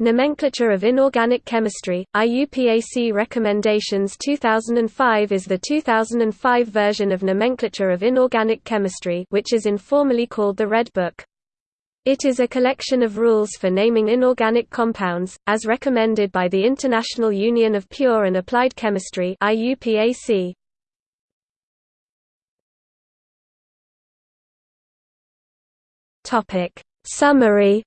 Nomenclature of Inorganic Chemistry, IUPAC Recommendations 2005 is the 2005 version of Nomenclature of Inorganic Chemistry which is informally called the Red Book. It is a collection of rules for naming inorganic compounds, as recommended by the International Union of Pure and Applied Chemistry IUPAC. Summary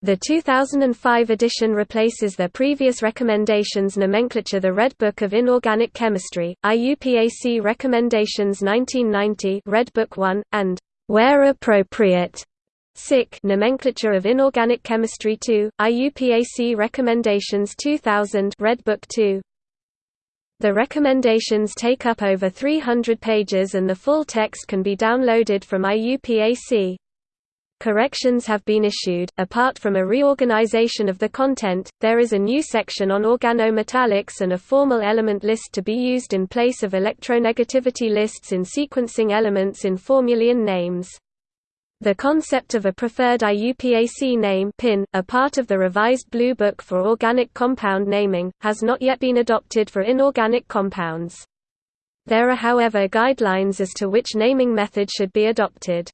The 2005 edition replaces their previous recommendations nomenclature The Red Book of Inorganic Chemistry, IUPAC Recommendations 1990 Red Book 1, and, where appropriate, SIC Nomenclature of Inorganic Chemistry 2, IUPAC Recommendations 2000 Red Book 2. The recommendations take up over 300 pages and the full text can be downloaded from IUPAC. Corrections have been issued. Apart from a reorganization of the content, there is a new section on organometallics and a formal element list to be used in place of electronegativity lists in sequencing elements in formulae and names. The concept of a preferred IUPAC name PIN, a part of the revised Blue Book for Organic Compound Naming, has not yet been adopted for inorganic compounds. There are however guidelines as to which naming method should be adopted.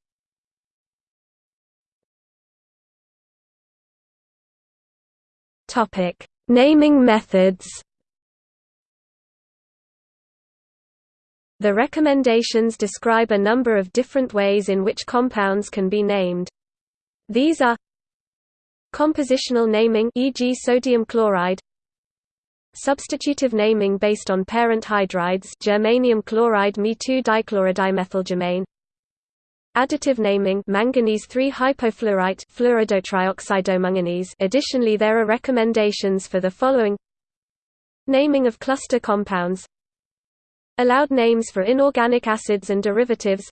Topic: Naming methods. The recommendations describe a number of different ways in which compounds can be named. These are compositional naming e.g. sodium chloride substitutive naming based on parent hydrides germanium chloride Me2-dichlorodimethylgermane Additive naming manganese 3 hypofluorite fluoridotrioxidomanganese Additionally there are recommendations for the following. Naming of cluster compounds. Allowed names for inorganic acids and derivatives.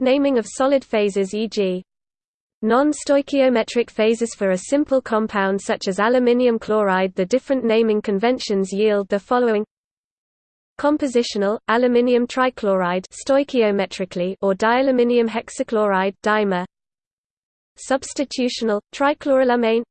Naming of solid phases e.g. Non-stoichiometric phases for a simple compound such as aluminium chloride. The different naming conventions yield the following Compositional, aluminium trichloride stoichiometrically or dialuminium hexachloride dimer. Substitutional, trichloroalumane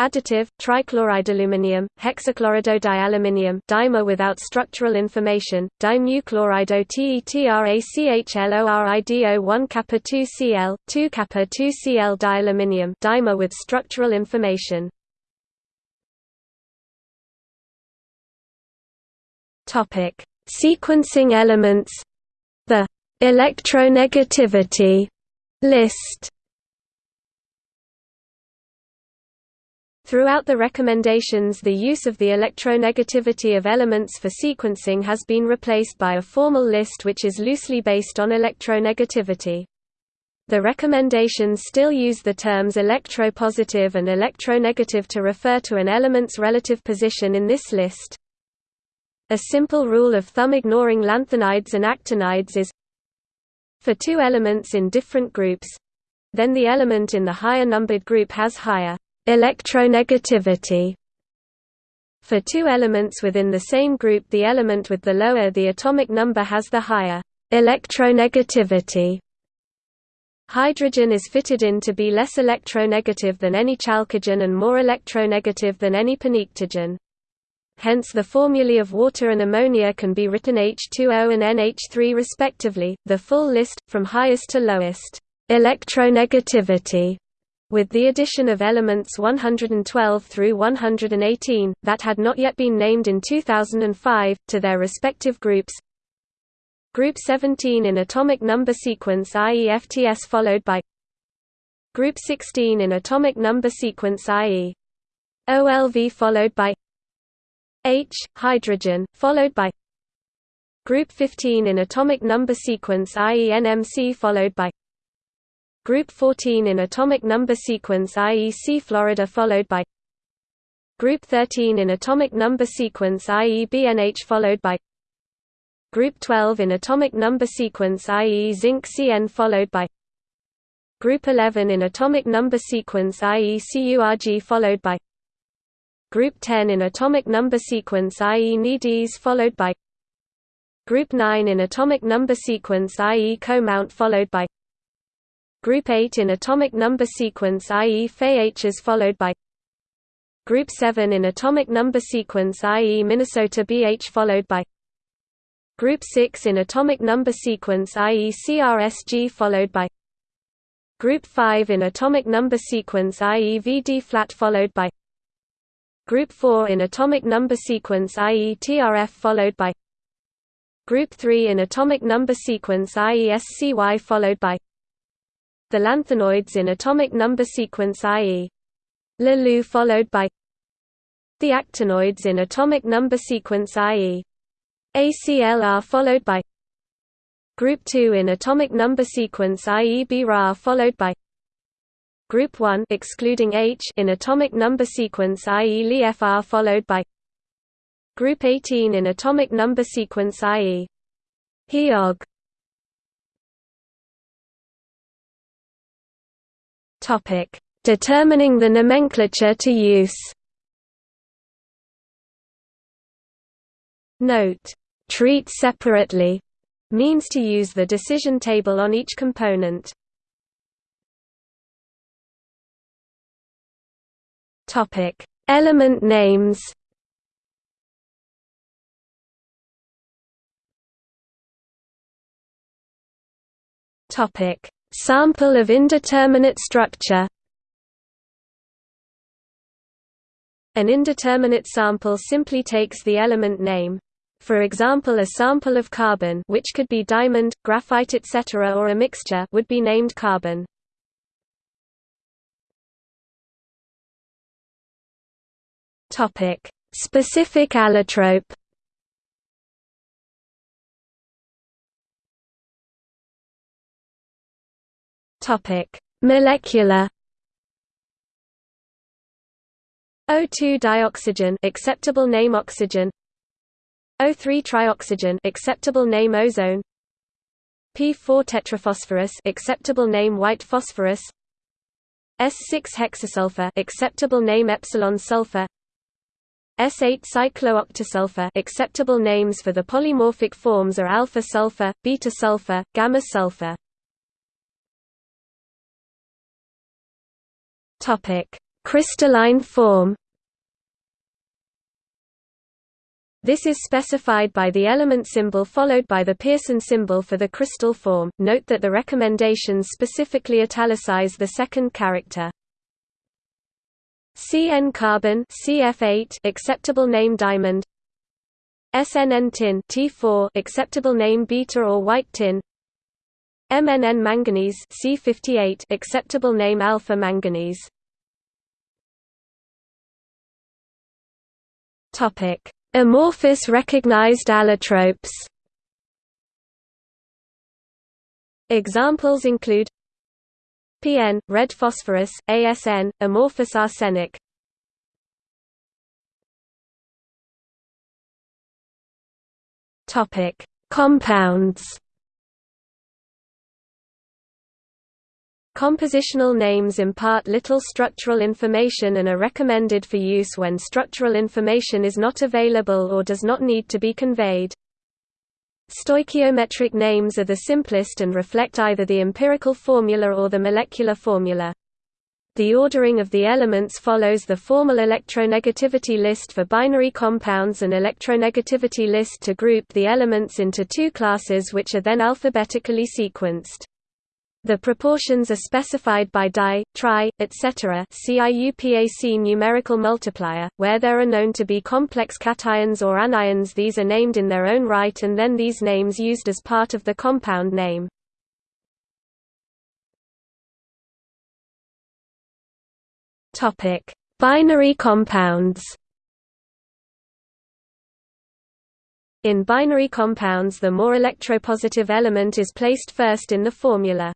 Additive, trichloride aluminium, hexachlorido-dialuminium dimer without structural information, dimuchlorido-tetrachlorido-1 kappa 2Cl, 2 kappa 2Cl dialuminium dimer with structural information. Topic: Sequencing elements. The electronegativity list. Throughout the recommendations the use of the electronegativity of elements for sequencing has been replaced by a formal list which is loosely based on electronegativity. The recommendations still use the terms electropositive and electronegative to refer to an element's relative position in this list. A simple rule of thumb ignoring lanthanides and actinides is for two elements in different groups then the element in the higher numbered group has higher electronegativity. For two elements within the same group the element with the lower the atomic number has the higher electronegativity. Hydrogen is fitted in to be less electronegative than any chalcogen and more electronegative than any pnictogen hence the formulae of water and ammonia can be written H2O and NH3 respectively, the full list, from highest to lowest, electronegativity, with the addition of elements 112 through 118, that had not yet been named in 2005, to their respective groups. Group 17 in atomic number sequence i.e. FTS followed by Group 16 in atomic number sequence i.e. OLV followed by H hydrogen followed by group 15 in atomic number sequence i.e. NMC followed by group 14 in atomic number sequence i.e. C Florida followed by group 13 in atomic number sequence i.e. BNH followed by group 12 in atomic number sequence i.e. zinc CN followed by group 11 in atomic number sequence i.e. CURG followed by Group 10 in atomic number sequence i.e. NIDES followed by Group 9 in atomic number sequence i.e. co-mount followed by Group 8 in atomic number sequence i.e. Fe is followed by Group 7 in atomic number sequence i.e. Minnesota BH followed by Group 6 in atomic number sequence i.e. CRSG followed by Group 5 in atomic number sequence i.e. VD flat followed by Group 4 in atomic number sequence i.e. TRF followed by Group 3 in atomic number sequence i.e. SCY followed by the lanthanoids in atomic number sequence i.e. LaLu followed by the actinoids in atomic number sequence i.e. ACLR followed by Group 2 in atomic number sequence i.e. BRA followed by Group 1 excluding H in atomic number sequence i.e. LiFR followed by Group 18 in atomic number sequence i.e. HeOG Topic: Determining the nomenclature to use. Note: Treat separately means to use the decision table on each component. Topic: Element names. Topic: Sample of indeterminate structure An indeterminate sample simply takes the element name. For example a sample of carbon which could be diamond, graphite etc. or a mixture would be named carbon. Specific allotrope. Topic: Molecular. O2 dioxygen acceptable name oxygen. O3 trioxygen acceptable name ozone. P4 tetraphosphorus acceptable name white phosphorus. S6 hexasulfur acceptable name epsilon sulfur S8 cyclooctasulfur acceptable names for the polymorphic forms are alpha sulfur, beta sulfur, gamma sulfur Topic: Crystalline form. This is specified by the element symbol followed by the Pearson symbol for the crystal form. Note that the recommendations specifically italicize the second character. CN carbon CF8 acceptable name diamond SNN tin T4 acceptable name beta or white tin MNN manganese C58 acceptable name alpha manganese. Topic: Amorphous recognized allotropes. Examples include PN red phosphorus, ASN amorphous arsenic. Topic: Compounds. Compositional names impart little structural information and are recommended for use when structural information is not available or does not need to be conveyed. Stoichiometric names are the simplest and reflect either the empirical formula or the molecular formula. The ordering of the elements follows the formal electronegativity list for binary compounds and electronegativity list to group the elements into two classes which are then alphabetically sequenced. The proportions are specified by di, tri, etc. CIUPAC numerical multiplier. Where there are known to be complex cations or anions, these are named in their own right and then these names used as part of the compound name. Binary compounds. In binary compounds the more electropositive element is placed first in the formula.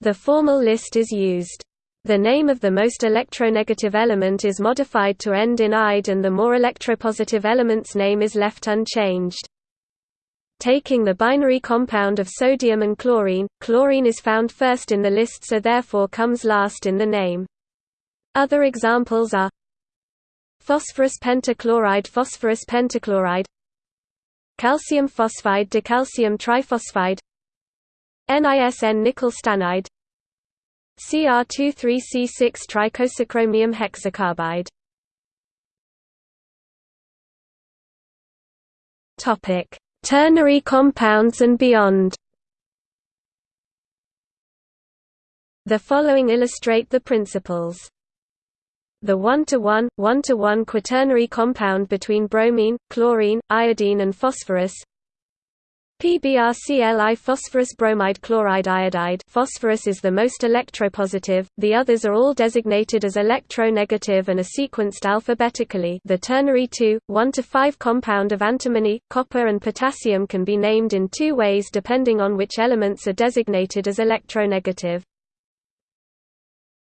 The formal list is used. The name of the most electronegative element is modified to end in ide and the more electropositive element's name is left unchanged. Taking the binary compound of sodium and chlorine, chlorine is found first in the list so therefore comes last in the name. Other examples are phosphorus pentachloride phosphorus pentachloride calcium phosphide decalcium triphosphide NISN nickel stannide Cr23C6 tricosachromium hexacarbide. Topic: Ternary compounds and beyond. The following illustrate the principles. The 1-to-1, 1-to-1 quaternary compound between bromine, chlorine, iodine and phosphorus PBrCl phosphorus bromide chloride iodide phosphorus is the most electropositive, the others are all designated as electronegative and are sequenced alphabetically the ternary 2, 1 to 5 compound of antimony, copper and potassium can be named in two ways depending on which elements are designated as electronegative.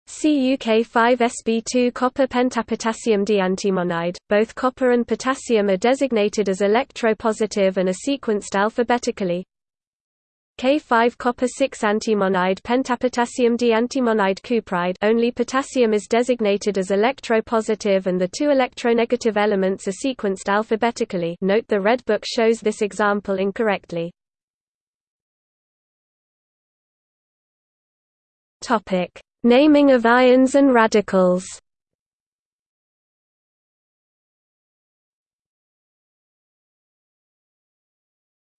CuK5Sb2 copper pentapotassium diantimonide. Both copper and potassium are designated as electropositive and are sequenced alphabetically. K5 copper 6 antimonide pentapotassium diantimonide cupride only potassium is designated as electropositive and the two electronegative elements are sequenced alphabetically note the Red Book shows this example incorrectly. Topic Naming of ions and radicals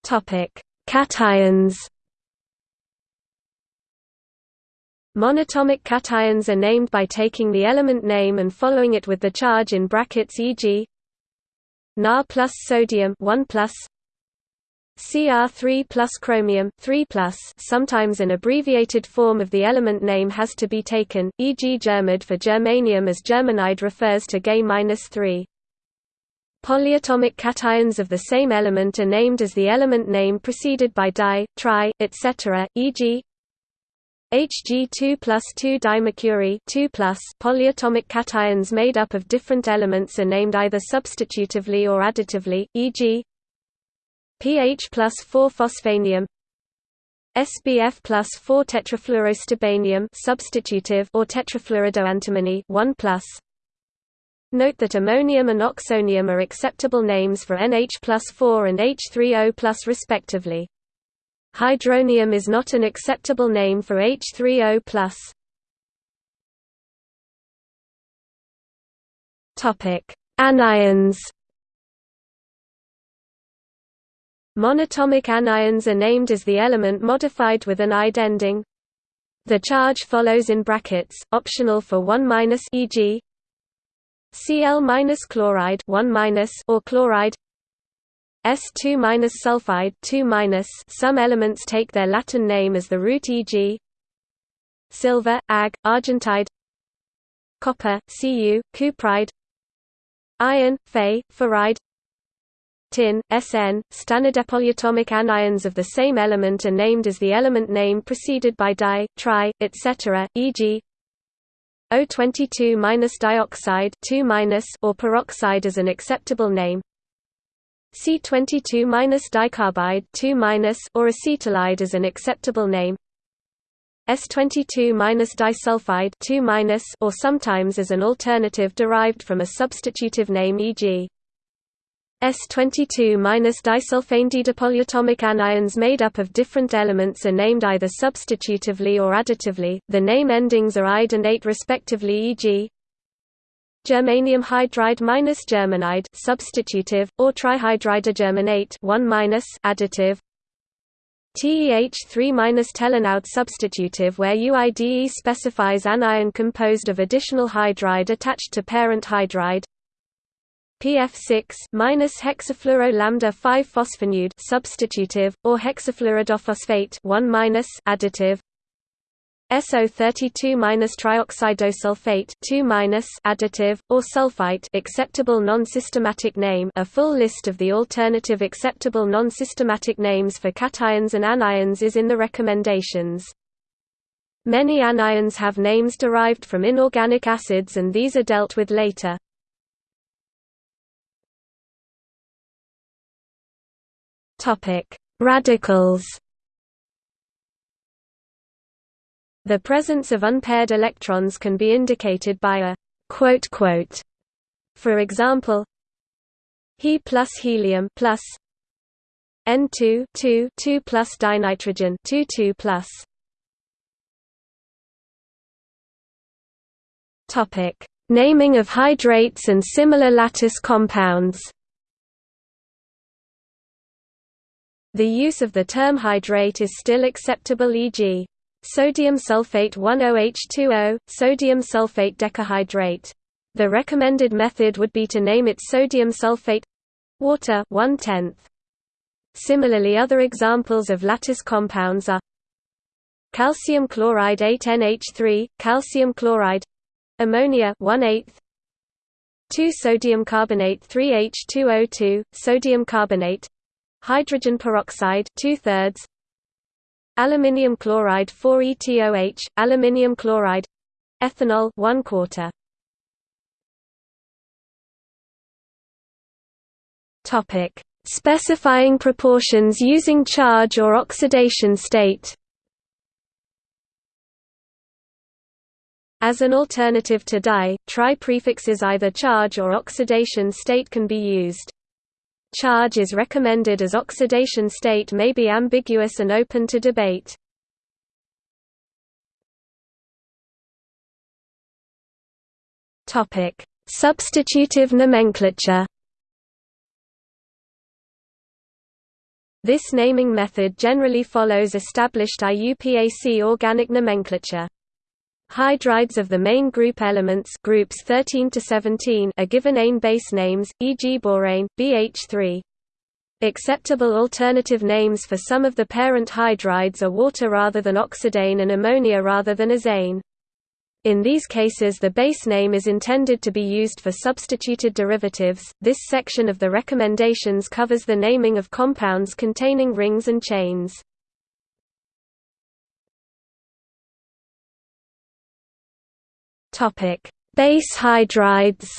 Topic: Cations. Monatomic cations are named by taking the element name and following it with the charge in brackets e.g. Na plus sodium 1 plus Cr3 plus chromium 3 plus sometimes an abbreviated form of the element name has to be taken, e.g. germid for germanium as germanide refers to Ga-3. Polyatomic cations of the same element are named as the element name preceded by di, tri, etc., e.g. Hg2 plus 2 dimercury 2 plus polyatomic cations made up of different elements are named either substitutively or additively, e.g. pH plus 4 phosphanium SBF plus 4 tetrafluorostibanium substitutive or tetrafluoridoantimony 1 plus Note that ammonium and oxonium are acceptable names for NH plus 4 and H3O plus respectively. Hydronium is not an acceptable name for H3O plus. Anions Monatomic anions are named as the element modified with an ide ending. The charge follows in brackets, optional for 1 minus e.g. Cl chloride 1 minus or chloride S2 sulfide 2 minus Some elements take their Latin name as the root e.g. silver, Ag, argentide copper, Cu, cupride iron, Fe, ferride tin, Sn, stannidepolyotomic anions of the same element are named as the element name preceded by di, tri, etc., e.g. O22-dioxide 2 or peroxide is an acceptable name. C22-dicarbide 2 or acetylide is an acceptable name. S22-disulfide 2 or sometimes as an alternative derived from a substitutive name e.g. S22-disulfanedidipolyotomic anions made up of different elements are named either substitutively or additively. The name endings are ide and ate respectively, e.g. germanium hydride minus germanide substitutive or trihydridogermanate 1 minus additive. TEH3-telenide substitutive where UIDE specifies anion composed of additional hydride attached to parent hydride. PF6 minus hexafluoro lambda 5 phosphanuide substitutive or hexafluoridophosphate 1 minus additive. SO32 minus trioxidosulfate 2 minus additive or sulfite acceptable non-systematic name. A full list of the alternative acceptable non-systematic names for cations and anions is in the recommendations. Many anions have names derived from inorganic acids and these are dealt with later Topic: Radicals. The presence of unpaired electrons can be indicated by a quote quote. For example, He plus helium plus N2 2 2 plus dinitrogen 2 2 plus Topic: Naming of hydrates and similar lattice compounds. The use of the term hydrate is still acceptable e.g. sodium sulfate 10H2O, sodium sulfate decahydrate. The recommended method would be to name it sodium sulfate water 1 tenth. Similarly other examples of lattice compounds are calcium chloride 8NH3, calcium chloride ammonia 1 8 2 sodium carbonate 3H2O2, sodium carbonate hydrogen peroxide 2 thirds aluminium chloride 4ETOH, aluminium chloride. Ethanol 1 quarter. Topic. Specifying proportions using charge or oxidation state. As an alternative to di, tri prefixes either charge or oxidation state can be used. Charge is recommended as oxidation state may be ambiguous and open to debate. Substitutive nomenclature This naming method generally follows established IUPAC organic nomenclature. Hydrides of the main group elements groups 13 to 17 are given ANE base names, e.g. borane, BH3. Acceptable alternative names for some of the parent hydrides are water rather than oxidane and ammonia rather than azane. In these cases the base name is intended to be used for substituted derivatives. This section of the recommendations covers the naming of compounds containing rings and chains. Topic: Base hydrides.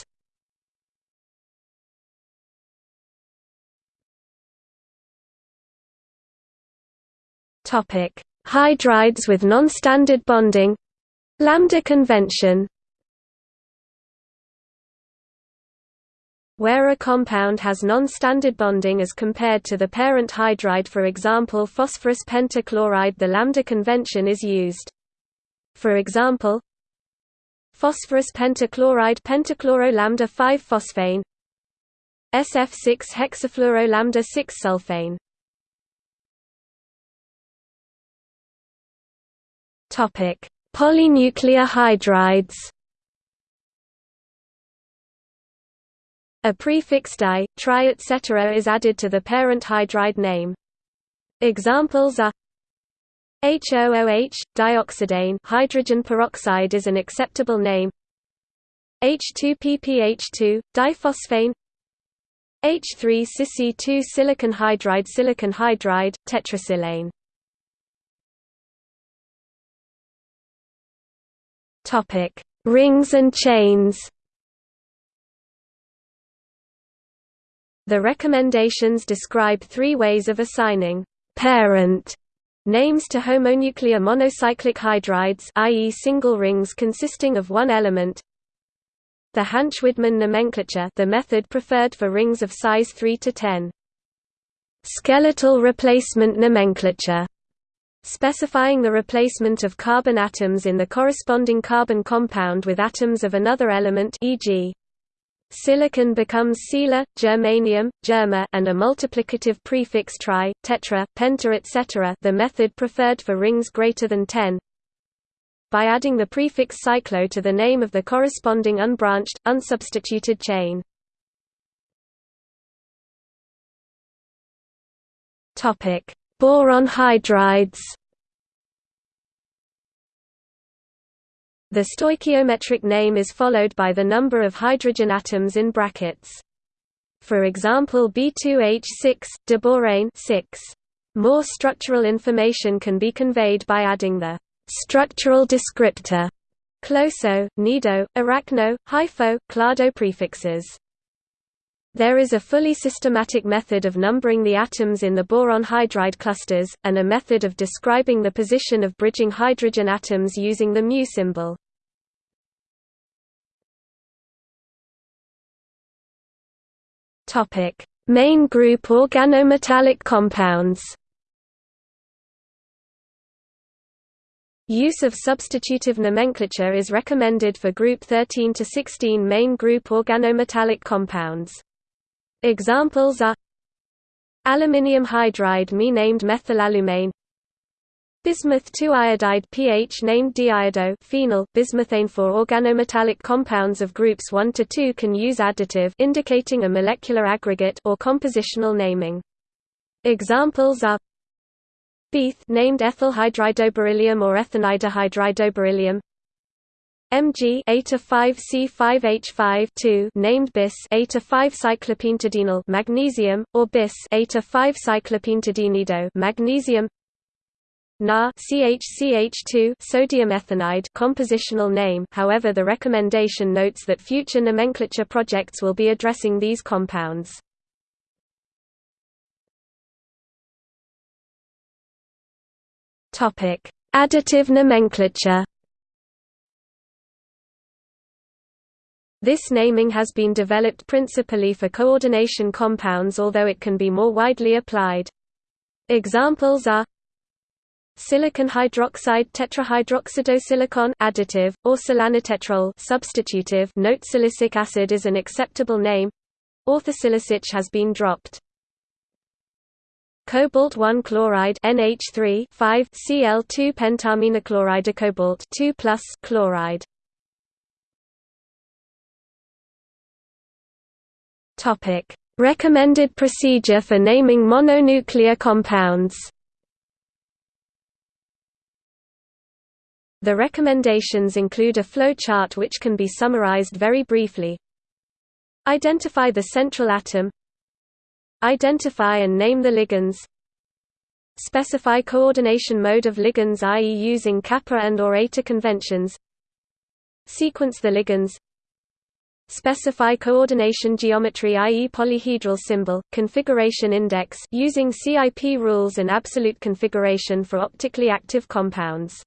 Topic: Hydrides with non-standard bonding. Lambda convention. Where a compound has non-standard bonding as compared to the parent hydride for example phosphorus pentachloride the lambda convention is used. For example, phosphorus pentachloride pentachloro lambda 5 phosphane SF6 hexafluoro lambda 6 sulfane topic polynuclear hydrides A prefix di, tri etc. is added to the parent hydride name. Examples are HOOH, dioxidane hydrogen peroxide is an acceptable name. H2PPH2, diphosphane. H3Cc2 silicon hydride silicon hydride, tetrasilane. Topic: Rings and chains. The recommendations describe three ways of assigning parent Names to homonuclear monocyclic hydrides i.e. single rings consisting of one element The Hantzsch-Widman nomenclature the method preferred for rings of size 3 to 10 Skeletal replacement nomenclature specifying the replacement of carbon atoms in the corresponding carbon compound with atoms of another element e.g. Silicon becomes sila, germanium, germa and a multiplicative prefix tri, tetra, penta etc. the method preferred for rings greater than 10. By adding the prefix cyclo to the name of the corresponding unbranched, unsubstituted chain. Boron hydrides The stoichiometric name is followed by the number of hydrogen atoms in brackets. For example B2H6, diborane 6. More structural information can be conveyed by adding the structural descriptor closo, nido, arachno, hypho, klado prefixes. There is a fully systematic method of numbering the atoms in the boron hydride clusters, and a method of describing the position of bridging hydrogen atoms using the mu symbol. Main group organometallic compounds. Use of substitutive nomenclature is recommended for group 13 to 16 main group organometallic compounds. Examples are Aluminium hydride Me named methylalumane Bismuth 2-iodide pH named diiodo phenyl bismuthane for organometallic compounds of groups 1 to 2 can use additive indicating a molecular aggregate or compositional naming. Examples are Beeth named ethyl hydridoberyllium or ethanidohydridoberyllium Mg A to 5 C5H5 named bis a5 cyclopentadienyl magnesium or bis a5 cyclopentadienido magnesium Na CHCH2 sodium ethanide compositional name however the recommendation notes that future nomenclature projects will be addressing these compounds. Additive nomenclature. This naming has been developed principally for coordination compounds although it can be more widely applied. Examples are Silicon hydroxide tetrahydroxidosilicon additive, or silanetetrol substitutive note silicic acid is an acceptable name. Orthosilicich has been dropped. Cobalt 1 chloride NH3 5 Cl2 pentamidochloride cobalt 2 plus chloride. Topic: Recommended procedure for naming mononuclear compounds. The recommendations include a flowchart which can be summarized very briefly. Identify the central atom Identify and name the ligands Specify coordination mode of ligands i.e. using kappa and or eta conventions Sequence the ligands Specify coordination geometry i.e. polyhedral symbol, configuration index using CIP rules and absolute configuration for optically active compounds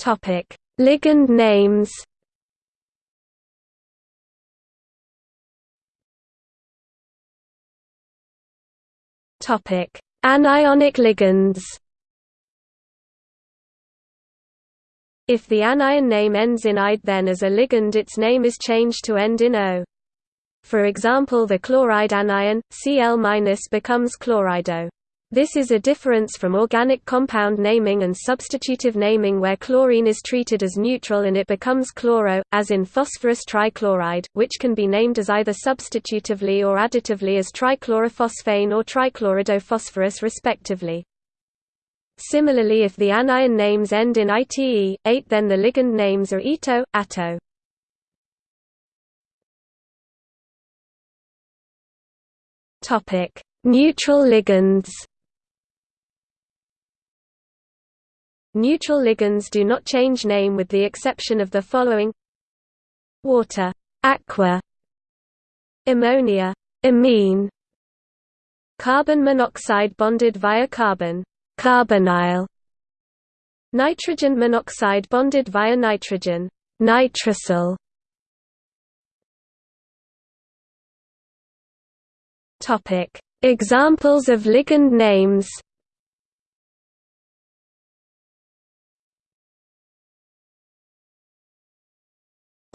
Topic: Ligand names. Topic: Anionic ligands. If the anion name ends in ide then as a ligand its name is changed to end in O. For example the chloride anion, Cl- becomes chlorido. This is a difference from organic compound naming and substitutive naming where chlorine is treated as neutral and it becomes chloro, as in phosphorus trichloride, which can be named as either substitutively or additively as trichlorophosphane or trichloridophosphorus respectively. Similarly if the anion names end in ite, 8 then the ligand names are ito, atto. Neutral ligands Neutral ligands do not change name with the exception of the following. Water. Aqua, Ammonia. Ammine, Carbon monoxide bonded via carbon. Carbonyl, Nitrogen monoxide bonded via nitrogen. Nitrosyl. Examples of ligand names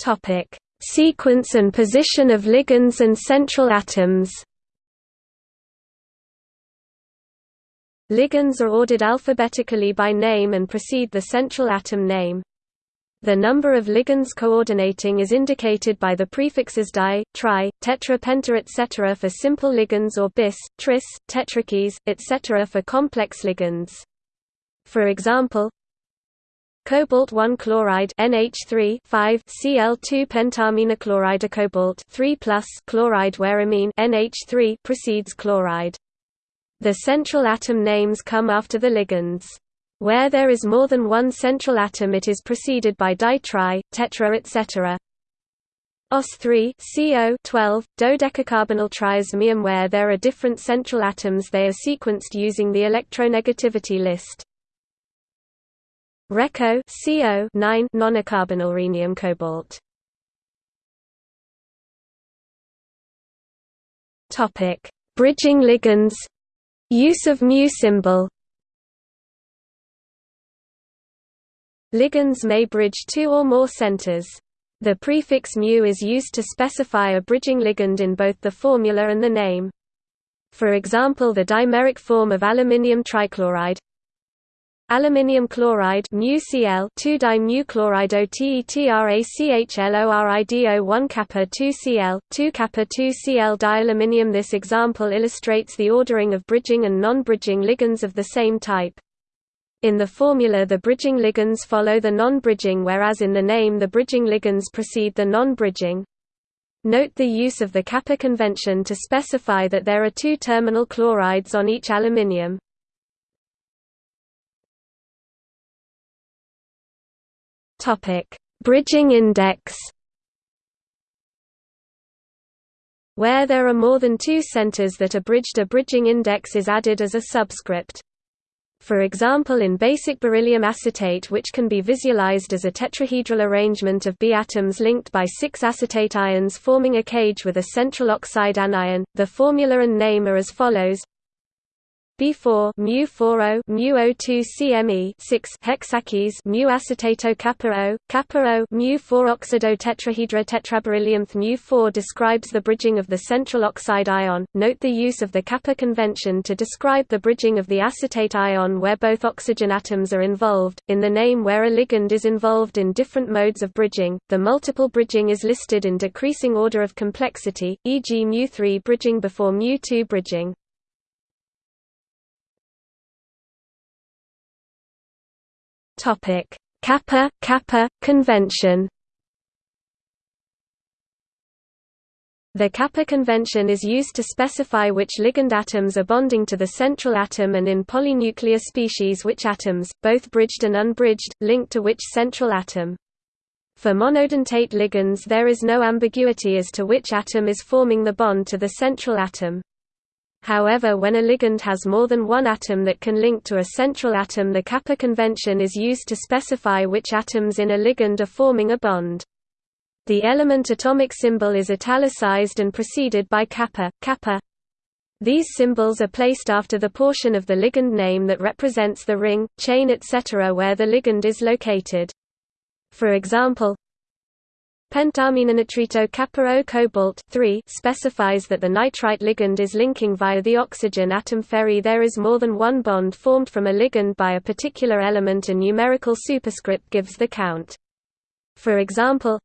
Topic: Sequence and position of ligands and central atoms. Ligands are ordered alphabetically by name and precede the central atom name. The number of ligands coordinating is indicated by the prefixes di, tri, tetra penta etc. for simple ligands or bis, tris, tetrakis, etc. for complex ligands. For example, Cobalt 1 chloride NH3 5 Cl2 pentamidochloride cobalt 3 plus chloride where ammine NH3 precedes chloride. The central atom names come after the ligands. Where there is more than one central atom it is preceded by ditri, tetra etc. OS3 CO 12 dodecacarbonyl triosmium where there are different central atoms they are sequenced using the electronegativity list. Reco CO 9 nonacarbonyl rhenium cobalt. Topic: Bridging ligands. Use of mu symbol Ligands may bridge two or more centers. The prefix mu is used to specify a bridging ligand in both the formula and the name. For example the dimeric form of aluminium trichloride Aluminium chloride MuCl 2 mu chloride OTETRACHLORIDO 1 kappa 2Cl 2 kappa 2Cl dialuminium This example illustrates the ordering of bridging and non-bridging ligands of the same type. In the formula the bridging ligands follow the non-bridging whereas in the name the bridging ligands precede the non-bridging. Note the use of the kappa convention to specify that there are two terminal chlorides on each aluminium. Topic: Bridging index. Where there are more than two centers that are bridged a bridging index is added as a subscript. For example in basic beryllium acetate which can be visualized as a tetrahedral arrangement of B atoms linked by six acetate ions forming a cage with a central oxide anion, the formula and name are as follows B4 mu 40 mu O2 CME 6 hexakis mu acetato kappa O kappa O mu 4 oxido tetrahedra tetraberyllium mu 4 describes the bridging of the central oxide ion. Note the use of the kappa convention to describe the bridging of the acetate ion where both oxygen atoms are involved. In the name where a ligand is involved in different modes of bridging, the multiple bridging is listed in decreasing order of complexity, e.g. mu 3 bridging before mu 2 bridging. Topic: Kappa Kappa convention. The kappa convention is used to specify which ligand atoms are bonding to the central atom and in polynuclear species which atoms, both bridged and unbridged, link to which central atom. For monodentate ligands there is no ambiguity as to which atom is forming the bond to the central atom. However when a ligand has more than one atom that can link to a central atom the kappa convention is used to specify which atoms in a ligand are forming a bond. The element atomic symbol is italicized and preceded by kappa, kappa. These symbols are placed after the portion of the ligand name that represents the ring, chain etc. where the ligand is located. For example, Pentaminitrito kappa cobalt specifies that the nitrite ligand is linking via the oxygen atom ferry there is more than one bond formed from a ligand by a particular element a numerical superscript gives the count. For example,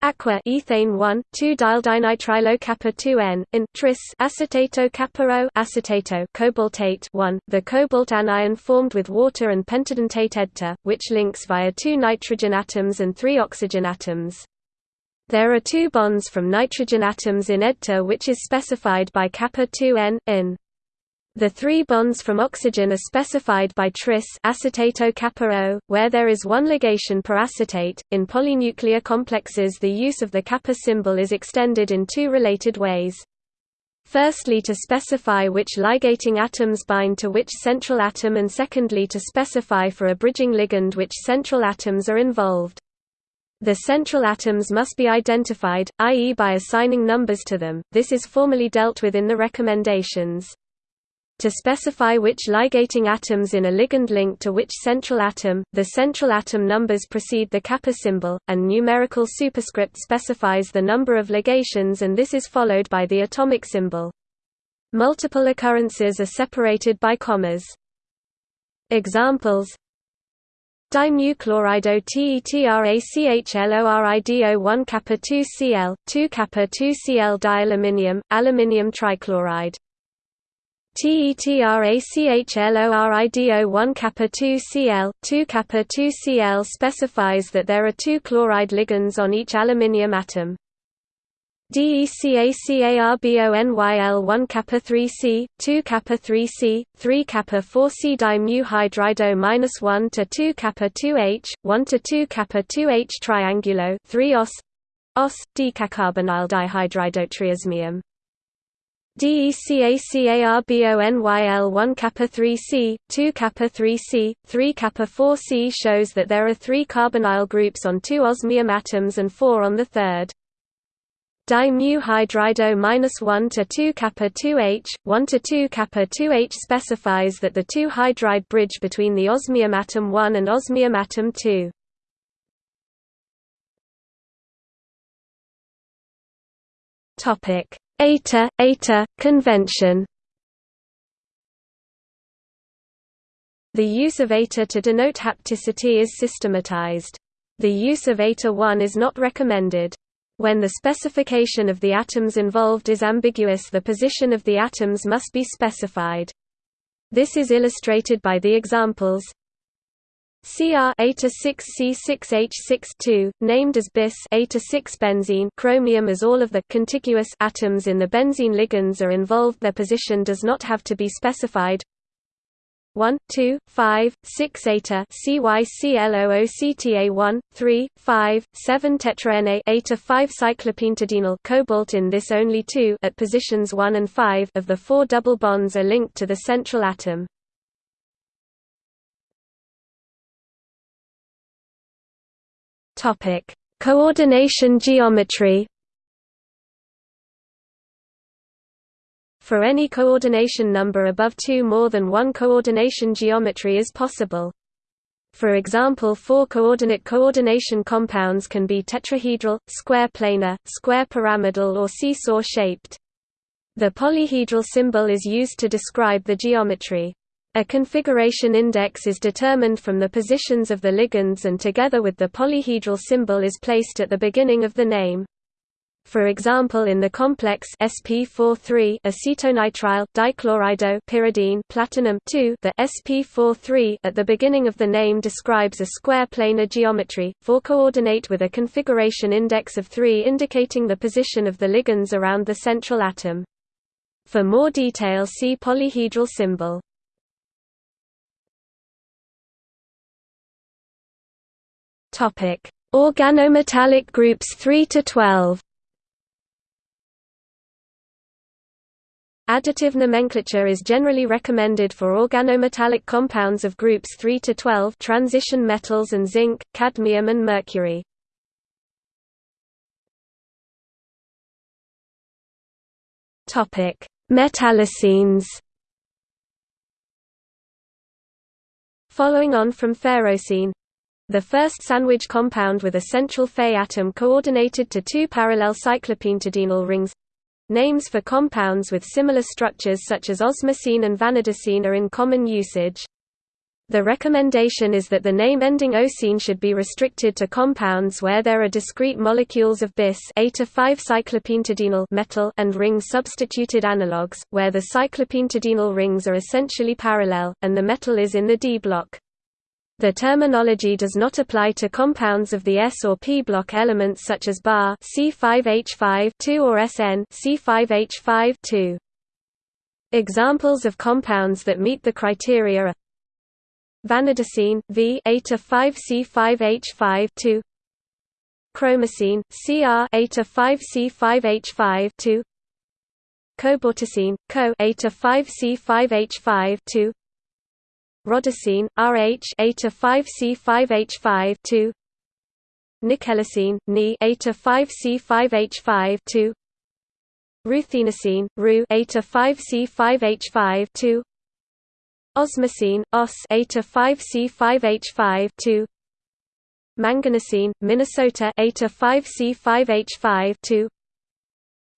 Aqua ethane 1 2 dinitrilo kappa 2n in tris acetato kappa O acetato cobaltate 1 the cobalt anion formed with water and pentadentate EDTA which links via two nitrogen atoms and three oxygen atoms. There are two bonds from nitrogen atoms in EDTA which is specified by kappa 2n in the three bonds from oxygen are specified by tris acetato kappa O, where there is one ligation per acetate. In polynuclear complexes, the use of the kappa symbol is extended in two related ways. Firstly to specify which ligating atoms bind to which central atom and secondly to specify for a bridging ligand which central atoms are involved. The central atoms must be identified, i.e. by assigning numbers to them, this is formally dealt with in the recommendations. To specify which ligating atoms in a ligand link to which central atom, the central atom numbers precede the kappa symbol, and numerical superscript specifies the number of ligations and this is followed by the atomic symbol. Multiple occurrences are separated by commas. Examples Dimuchlorido TETRACHLORIDO 1 kappa 2 Cl, 2 kappa 2 Cl dialuminium, aluminium trichloride TETRACHLORIDO 1 kappa 2 Cl 2 kappa 2 Cl specifies that there are two chloride ligands on each aluminium atom. DECACARBONYL 1 kappa 3 C 2 kappa 3 C 3 kappa 4 C dimu hydrido minus 1 to 2 kappa 2 H 1 to 2 kappa 2 H triangulo 3 os os decacarbonyl dihydridotriosmium DECACARBONYL 1 kappa 3 C, 2 kappa 3 C, 3 kappa 4 C shows that there are three carbonyl groups on two osmium atoms and four on the third. di mu hydrido minus 1 to 2 kappa 2H, 1 to 2 kappa 2H specifies that the 2 hydride bridge between the osmium atom 1 and osmium atom 2. Topic: Eta Eta convention. The use of eta to denote hapticity is systematized. The use of eta 1 is not recommended. When the specification of the atoms involved is ambiguous the position of the atoms must be specified. This is illustrated by the examples Cr eta 6 C6H6 2, named as bis eta 6 benzene chromium as all of the contiguous atoms in the benzene ligands are involved their position does not have to be specified 1, 2, 5, 6 eta CYCLOOCTA 1, 3, 5, 7 tetra eta 5 cyclopentadienyl cobalt in this only two at positions 1 and 5 of the four double bonds are linked to the central atom. Topic: Coordination geometry For any coordination number above 2 more than one coordination geometry is possible. For example four-coordinate coordination compounds can be tetrahedral, square planar, square pyramidal or seesaw-shaped. The polyhedral symbol is used to describe the geometry. A configuration index is determined from the positions of the ligands and together with the polyhedral symbol is placed at the beginning of the name. For example in the complex sp43 acetonitrile dichlorido pyridine platinum 2 the sp43 at the beginning of the name describes a square planar geometry, 4 coordinate with a configuration index of 3 indicating the position of the ligands around the central atom. For more detail see polyhedral symbol. Organometallic groups 3 to 12 Additive nomenclature is generally recommended for organometallic compounds of groups 3 to 12 transition metals and zinc, cadmium and mercury. Topic: Metallocenes. Following on from ferrocene, the first sandwich compound with a central Fe atom coordinated to two parallel cyclopentadienyl rings Names for compounds with similar structures such as osmocene and vanadocene are in common usage. The recommendation is that the name ending ocene should be restricted to compounds where there are discrete molecules of bis eta 5 cyclopentadienyl metal and ring substituted analogues, where the cyclopentadienyl rings are essentially parallel, and the metal is in the D block. The terminology does not apply to compounds of the S or P block elements such as Bar C5H5 or SN C5H5 -2. Examples of compounds that meet the criteria are vanadocene V eta 5 C5H5 2 chromocene CR eta 5 C5H5 2 cobaltocene Co eta 5 C5H5 2 rhodocene, Rh eta 5C5H5 2 Nickelocene, Ni eta 5C5H5 2 Ruthenocene, Ru eta 5C5H5 2 Osmocene, Os eta 5C5H5 2 Manganocene, Minnesota eta 5C5H5 2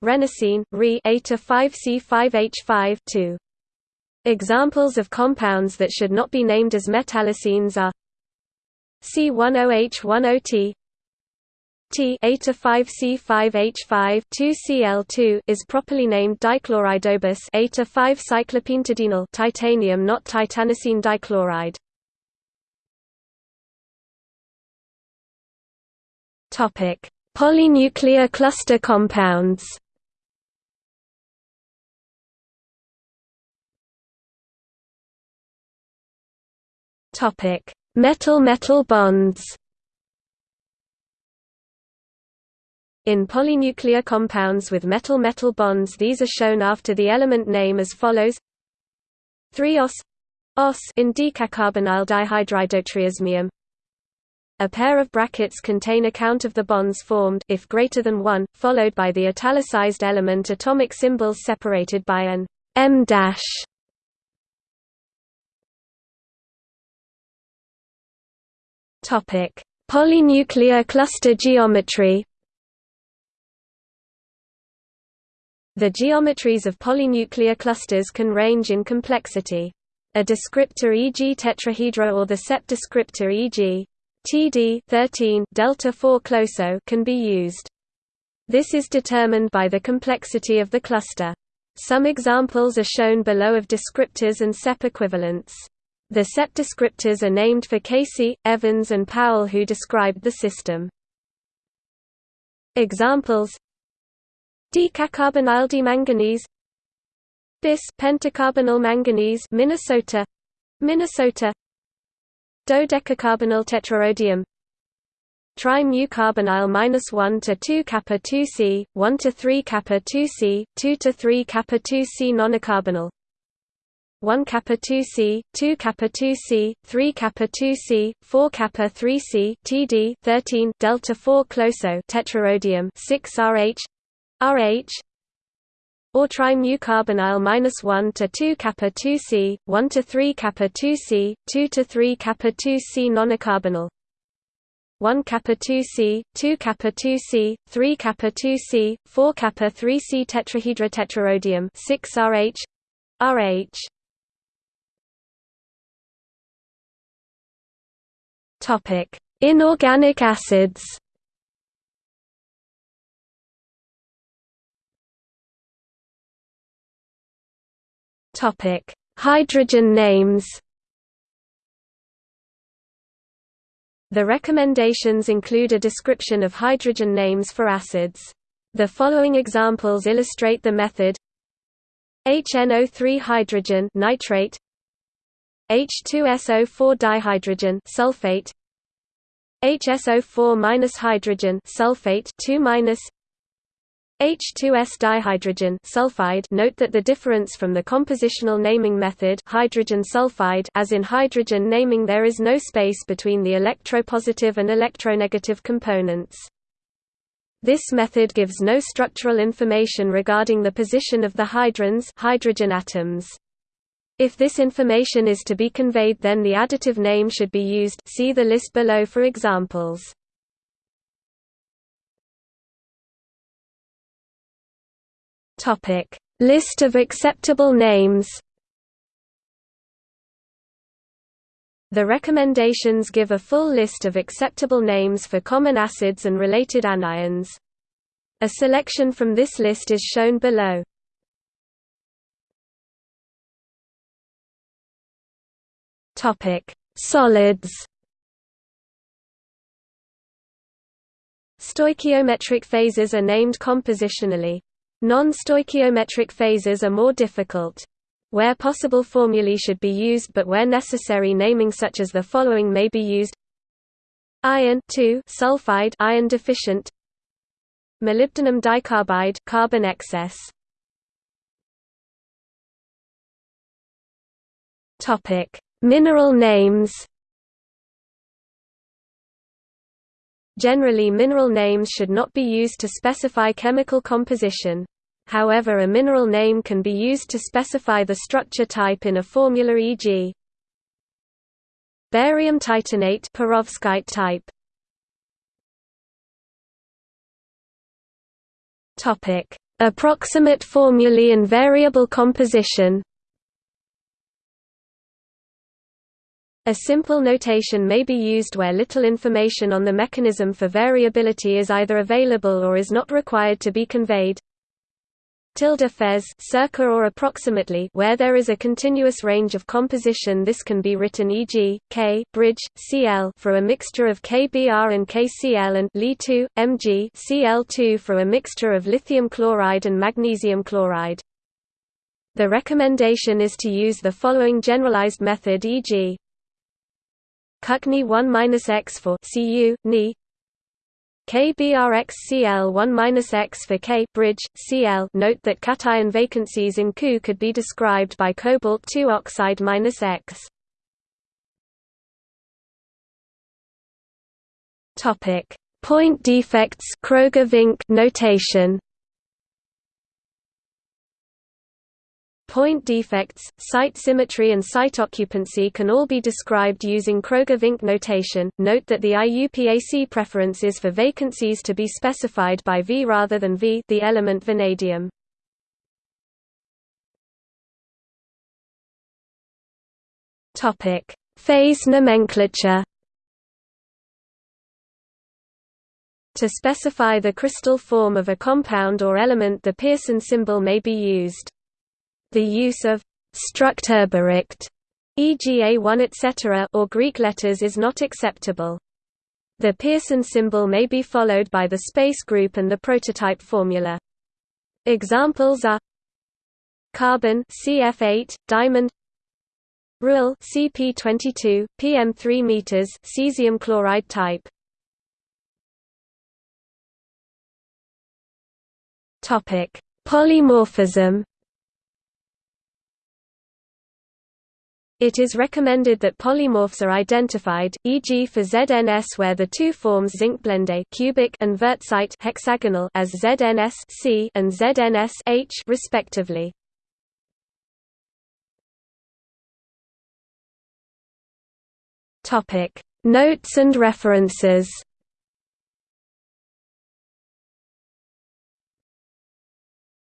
Rhenocene, Re eta 5C5H5 2 Examples of compounds that should not be named as metallocenes are C10H10T T 5 C5H5 2Cl2 is properly named dichloridobis 5 cyclopentadienyl titanium not titanocene dichloride. Topic: Polynuclear cluster compounds. Metal-metal bonds. In polynuclear compounds with metal-metal bonds these are shown after the element name as follows 3-os os in decacarbonyl dihydridotriosmium a pair of brackets contain a count of the bonds formed if greater than 1, followed by the italicized element atomic symbols separated by an M dash. Topic: Polynuclear cluster geometry. The geometries of polynuclear clusters can range in complexity. A descriptor e.g. tetrahedra or the set descriptor e.g. TD 13 delta 4 closo can be used. This is determined by the complexity of the cluster. Some examples are shown below of descriptors and CEP equivalents. The set descriptors are named for Casey, Evans and Powell who described the system. Examples Decacarbonyl dimanganese Bis pentacarbonyl manganese Minnesota Minnesota Dodecacarbonyl tetrarhodium Tri-mu carbonyl -1 to 2 kappa 2C, 1 to 3 kappa 2C, 2 to 3 kappa 2C nonacarbonyl 1 kappa 2C, 2 kappa 2C, 3 kappa 2C, 4 kappa 3C, TD 13 delta 4 closo tetrarhodium 6 RH RH or tri-mu carbonyl -1 to 2 kappa 2C, 1 to 3 kappa 2C, 2 to 3 kappa 2C nonacarbonyl 1 kappa 2C, 2 kappa 2C, 3 kappa 2C, 4 kappa 3C tetrahedra tetrarhodium 6 RH RH Topic: Inorganic acids. Topic: Hydrogen names. The recommendations include a description of hydrogen names for acids. The following examples illustrate the method HNO3 hydrogen nitrate H2SO4 dihydrogen sulfate HSO4- hydrogen sulfate 2 H2S dihydrogen sulfide note that the difference from the compositional naming method hydrogen sulfide as in hydrogen naming there is no space between the electropositive and electronegative components. This method gives no structural information regarding the position of the hydrons hydrogen atoms. If this information is to be conveyed then the additive name should be used see the list below for examples. List of acceptable names The recommendations give a full list of acceptable names for common acids and related anions. A selection from this list is shown below. Topic: Solids. Stoichiometric phases are named compositionally. Non-stoichiometric phases are more difficult. Where possible formulae should be used but where necessary naming such as the following may be used Iron sulfide iron deficient Molybdenum dicarbide carbon excess Topic Mineral names Generally mineral names should not be used to specify chemical composition. However a mineral name can be used to specify the structure type in a formula e.g. Barium titanate perovskite type. Topic: Approximate formulae and variable composition. A simple notation may be used where little information on the mechanism for variability is either available or is not required to be conveyed. Tilde fez circa or approximately where there is a continuous range of composition this can be written e.g., K bridge, Cl for a mixture of KBr and KCl and Li2, Mg Cl2 for a mixture of lithium chloride and magnesium chloride. The recommendation is to use the following generalized method e.g. Cuckney 1-X for Cu, Ni KBRXCl 1-X for K bridge, Cl Note that cation vacancies in Cu could be described by cobalt 2 oxide -X. Topic: Point defects Kroger-Vink notation. Point defects, site symmetry and site occupancy can all be described using Kroger-Vink notation. Note that the IUPAC preference is for vacancies to be specified by V rather than V the element vanadium. Topic: Phase nomenclature. To specify the crystal form of a compound or element the Pearson symbol may be used. The use of Strukturbericht, e.g. A1 etc. or Greek letters is not acceptable. The Pearson symbol may be followed by the space group and the prototype formula. Examples are carbon CF8, diamond Rule CP22, PM3 meters, cesium chloride type. Topic: Polymorphism. It is recommended that polymorphs are identified, e.g. for ZNS where the two forms zincblende cubic and wurtzite hexagonal as ZNS C and ZNS H respectively. Topic: Notes and references.